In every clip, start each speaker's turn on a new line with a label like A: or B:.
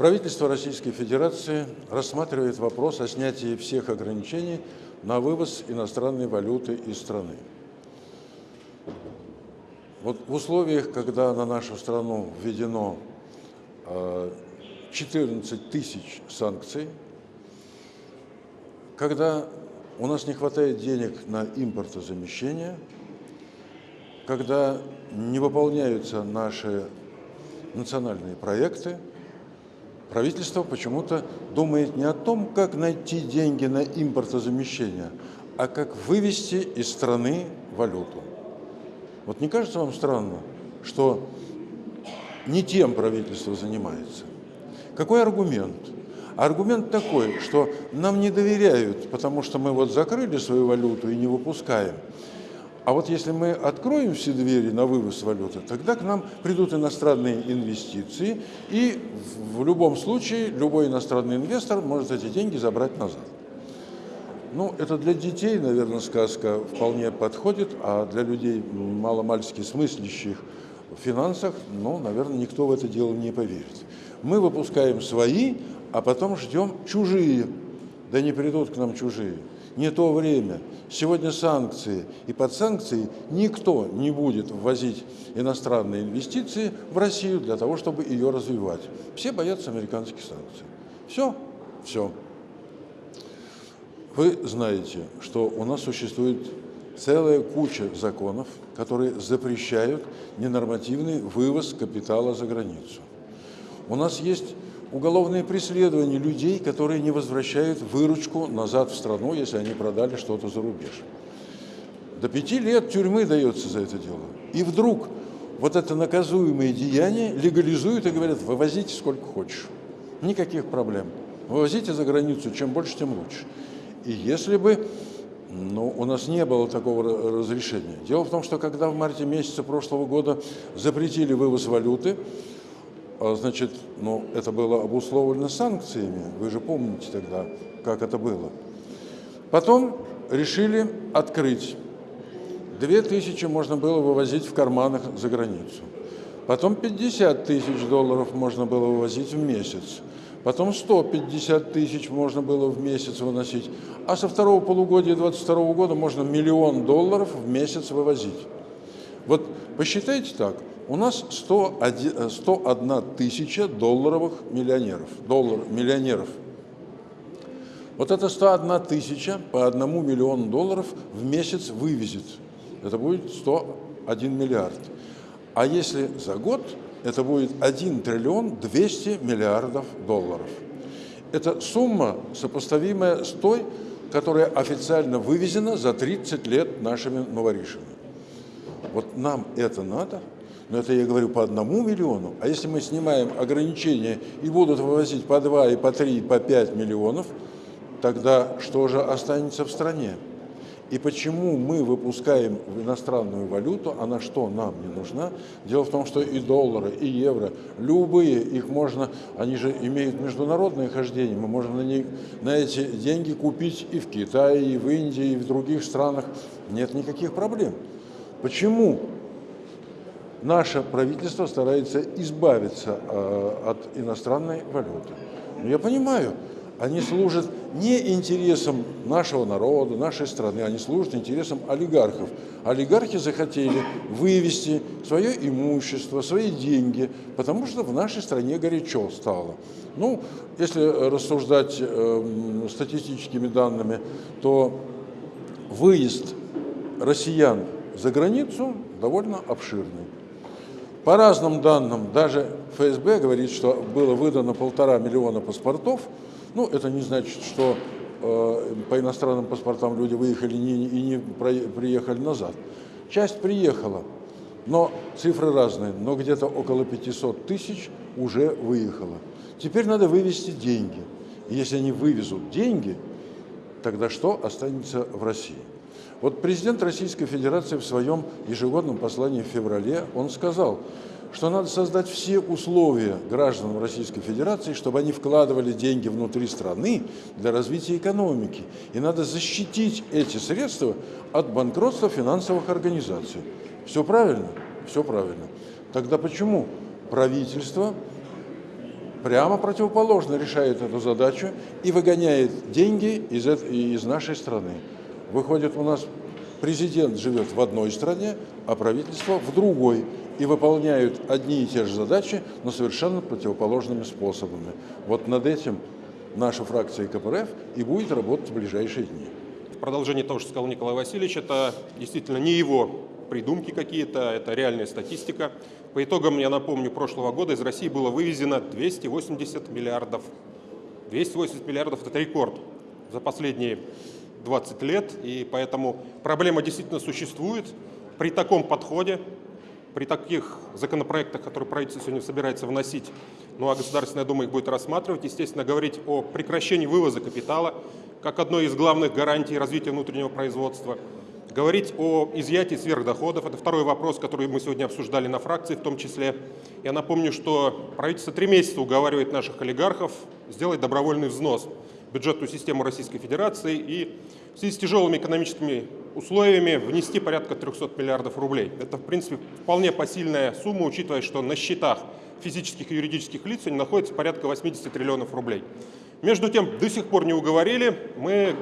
A: Правительство Российской Федерации рассматривает вопрос о снятии всех ограничений на вывоз иностранной валюты из страны. Вот в условиях, когда на нашу страну введено 14 э, тысяч санкций, когда у нас не хватает денег на импортозамещение, когда не выполняются наши национальные проекты, правительство почему-то думает не о том, как найти деньги на импортозамещение, а как вывести из страны валюту. Вот не кажется вам странно, что не тем правительство занимается? Какой аргумент? Аргумент такой, что нам не доверяют, потому что мы вот закрыли свою валюту и не выпускаем. А вот если мы откроем все двери на вывоз валюты, тогда к нам придут иностранные инвестиции, и в любом случае любой иностранный инвестор может эти деньги забрать назад. Ну, это для детей, наверное, сказка вполне подходит, а для людей маломальски смыслящих в финансах, ну, наверное, никто в это дело не поверит. Мы выпускаем свои, а потом ждем чужие. Да не придут к нам чужие. Не то время. Сегодня санкции, и под санкции никто не будет ввозить иностранные инвестиции в Россию для того, чтобы ее развивать. Все боятся американских санкций. Все, все. Вы знаете, что у нас существует целая куча законов, которые запрещают ненормативный вывоз капитала за границу. У нас есть уголовные преследования людей, которые не возвращают выручку назад в страну, если они продали что-то за рубеж. До пяти лет тюрьмы дается за это дело. И вдруг вот это наказуемое деяние легализуют и говорят, вывозите сколько хочешь. Никаких проблем. Вывозите за границу, чем больше, тем лучше. И если бы ну, у нас не было такого разрешения. Дело в том, что когда в марте месяце прошлого года запретили вывоз валюты, значит, ну, это было обусловлено санкциями. Вы же помните тогда, как это было. Потом решили открыть. Две тысячи можно было вывозить в карманах за границу. Потом 50 тысяч долларов можно было вывозить в месяц. Потом 150 тысяч можно было в месяц выносить. А со второго полугодия 2022 года можно миллион долларов в месяц вывозить. Вот посчитайте так. У нас 101, 101 тысяча долларовых миллионеров. Доллар, миллионеров. Вот это 101 тысяча по одному миллиону долларов в месяц вывезет. Это будет 101 миллиард. А если за год это будет 1 триллион 200 миллиардов долларов. Это сумма, сопоставимая с той, которая официально вывезена за 30 лет нашими новоришами. Вот нам это надо, но это я говорю по одному миллиону, а если мы снимаем ограничения и будут вывозить по 2, и по 3, и по 5 миллионов, тогда что же останется в стране? И почему мы выпускаем в иностранную валюту, она что нам не нужна? Дело в том, что и доллары, и евро, любые, их можно, они же имеют международное хождение, мы можем на, них, на эти деньги купить и в Китае, и в Индии, и в других странах. Нет никаких проблем. Почему наше правительство старается избавиться э, от иностранной валюты? Ну, я понимаю, они служат не интересам нашего народа, нашей страны, они служат интересам олигархов. Олигархи захотели вывести свое имущество, свои деньги, потому что в нашей стране горячо стало. Ну, если рассуждать э, статистическими данными, то выезд россиян за границу довольно обширный. По разным данным, даже ФСБ говорит, что было выдано полтора миллиона паспортов, ну, это не значит, что э, по иностранным паспортам люди выехали не, и не приехали назад. Часть приехала, но цифры разные, но где-то около 500 тысяч уже выехало. Теперь надо вывести деньги. Если они вывезут деньги, тогда что останется в России? Вот президент Российской Федерации в своем ежегодном послании в феврале, он сказал, что надо создать все условия гражданам Российской Федерации, чтобы они вкладывали деньги внутри страны для развития экономики. И надо защитить эти средства от банкротства финансовых организаций. Все правильно? Все правильно. Тогда почему правительство прямо противоположно решает эту задачу и выгоняет деньги из, нашей страны. Выходит, у нас президент живет в одной стране, а правительство в другой и выполняют одни и те же задачи, но совершенно противоположными способами. Вот над этим наша фракция КПРФ и будет работать в ближайшие дни.
B: В продолжение того, что сказал Николай Васильевич, это действительно не его придумки какие-то, это реальная статистика. По итогам, я напомню, прошлого года из России было вывезено 280 миллиардов. 280 миллиардов – это рекорд за последние 20 лет, и поэтому проблема действительно существует. При таком подходе при таких законопроектах, которые правительство сегодня собирается вносить, ну а Государственная Дума их будет рассматривать, естественно, говорить о прекращении вывоза капитала как одной из главных гарантий развития внутреннего производства, говорить о изъятии сверхдоходов. Это второй вопрос, который мы сегодня обсуждали на фракции в том числе. Я напомню, что правительство три месяца уговаривает наших олигархов сделать добровольный взнос бюджетную систему Российской Федерации и в связи с тяжелыми экономическими условиями внести порядка 300 миллиардов рублей. Это, в принципе, вполне посильная сумма, учитывая, что на счетах физических и юридических лиц они находятся порядка 80 триллионов рублей. Между тем, до сих пор не уговорили. Мы,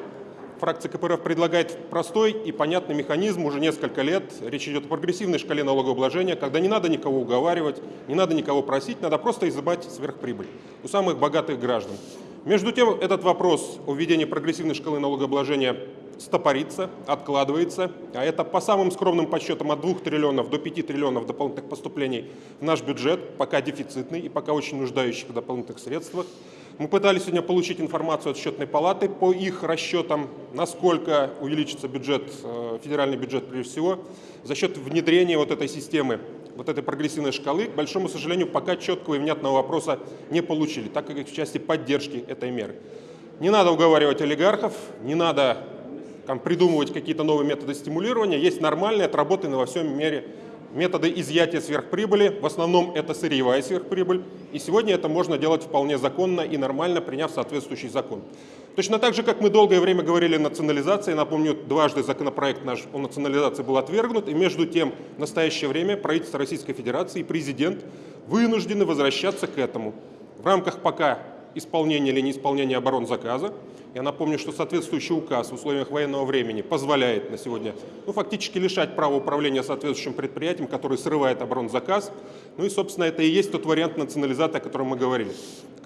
B: фракция КПРФ, предлагает простой и понятный механизм уже несколько лет. Речь идет о прогрессивной шкале налогообложения, когда не надо никого уговаривать, не надо никого просить, надо просто изымать сверхприбыль у самых богатых граждан. Между тем, этот вопрос о введении прогрессивной шкалы налогообложения стопорится, откладывается, а это по самым скромным подсчетам от 2 триллионов до 5 триллионов дополнительных поступлений в наш бюджет, пока дефицитный и пока очень нуждающий в дополнительных средствах. Мы пытались сегодня получить информацию от счетной палаты по их расчетам, насколько увеличится бюджет, э, федеральный бюджет прежде всего, за счет внедрения вот этой системы, вот этой прогрессивной шкалы. К большому сожалению, пока четкого и внятного вопроса не получили, так как в части поддержки этой меры. Не надо уговаривать олигархов, не надо там, придумывать какие-то новые методы стимулирования. Есть нормальные, отработанные во всем мире методы изъятия сверхприбыли. В основном это сырьевая сверхприбыль. И сегодня это можно делать вполне законно и нормально, приняв соответствующий закон. Точно так же, как мы долгое время говорили о национализации, напомню, дважды законопроект наш о национализации был отвергнут, и между тем в настоящее время правительство Российской Федерации и президент вынуждены возвращаться к этому. В рамках пока исполнения или неисполнения оборонзаказа, я напомню, что соответствующий указ в условиях военного времени позволяет на сегодня ну, фактически лишать права управления соответствующим предприятием, который срывает оборонзаказ. Ну и, собственно, это и есть тот вариант национализации, о котором мы говорили.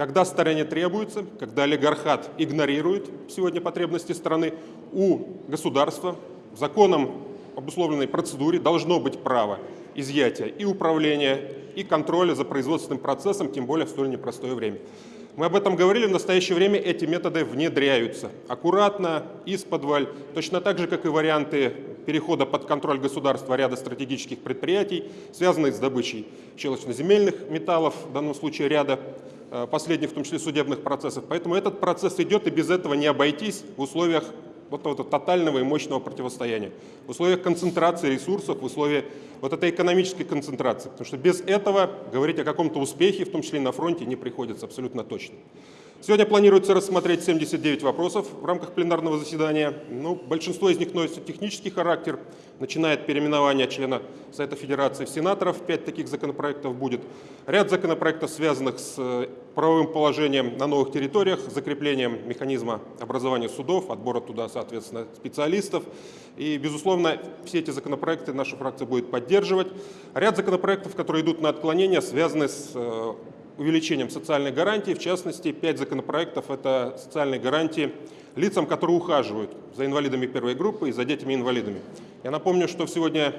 B: Когда стороне требуется, когда олигархат игнорирует сегодня потребности страны, у государства законом обусловленной процедуре должно быть право изъятия и управления, и контроля за производственным процессом, тем более в столь непростое время. Мы об этом говорили, в настоящее время эти методы внедряются аккуратно, из-под точно так же, как и варианты перехода под контроль государства ряда стратегических предприятий, связанных с добычей щелочно-земельных металлов, в данном случае ряда последних, в том числе судебных процессов. Поэтому этот процесс идет, и без этого не обойтись в условиях вот этого тотального и мощного противостояния, в условиях концентрации ресурсов, в условиях вот этой экономической концентрации. Потому что без этого говорить о каком-то успехе, в том числе и на фронте, не приходится абсолютно точно. Сегодня планируется рассмотреть 79 вопросов в рамках пленарного заседания. Ну, большинство из них носит технический характер, начиная от переименования члена Совета Федерации в сенаторов, пять таких законопроектов будет. Ряд законопроектов, связанных с э, правовым положением на новых территориях, закреплением механизма образования судов, отбора туда, соответственно, специалистов. И, безусловно, все эти законопроекты наша фракция будет поддерживать. Ряд законопроектов, которые идут на отклонение, связаны с э, увеличением социальной гарантии. В частности, пять законопроектов – это социальные гарантии лицам, которые ухаживают за инвалидами первой группы и за детьми-инвалидами. Я напомню, что сегодня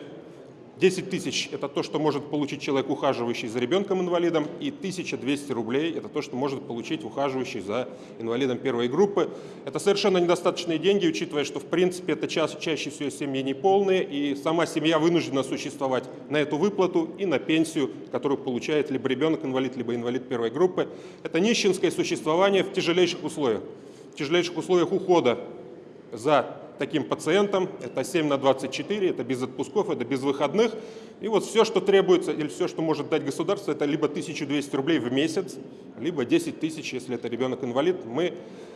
B: 10 тысяч – это то, что может получить человек, ухаживающий за ребенком-инвалидом, и 1200 рублей – это то, что может получить ухаживающий за инвалидом первой группы. Это совершенно недостаточные деньги, учитывая, что в принципе это ча чаще всего семьи неполные, и сама семья вынуждена существовать на эту выплату и на пенсию, которую получает либо ребенок-инвалид, либо инвалид первой группы. Это нищенское существование в тяжелейших условиях, в тяжелейших условиях ухода за таким пациентам, это 7 на 24, это без отпусков, это без выходных. И вот все, что требуется, или все, что может дать государство, это либо 1200 рублей в месяц, либо 10 тысяч, если это ребенок-инвалид. Мы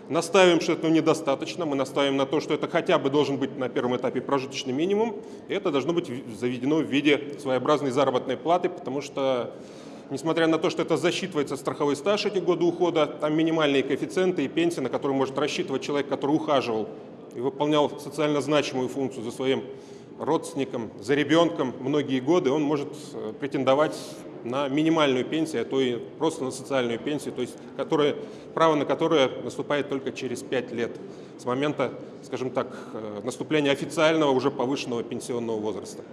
B: настаиваем, что этого недостаточно, мы настаиваем на то, что это хотя бы должен быть на первом этапе прожиточный минимум, и это должно быть заведено в виде своеобразной заработной платы, потому что несмотря на то, что это засчитывается страховой стаж эти годы ухода, там минимальные коэффициенты и пенсии, на которые может рассчитывать человек, который ухаживал и выполнял социально значимую функцию за своим родственником, за ребенком многие годы, он может э, претендовать на минимальную пенсию, а то и просто на социальную пенсию, то есть которая, право на которое наступает только через 5 лет с момента, скажем так, э, наступления официального уже повышенного пенсионного возраста.